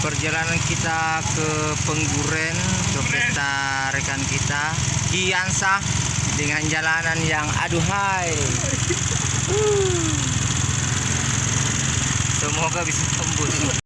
perjalanan kita ke Pengguren ke pesta rekan kita Kiansa dengan jalanan yang aduhai. Semoga bisa tembus.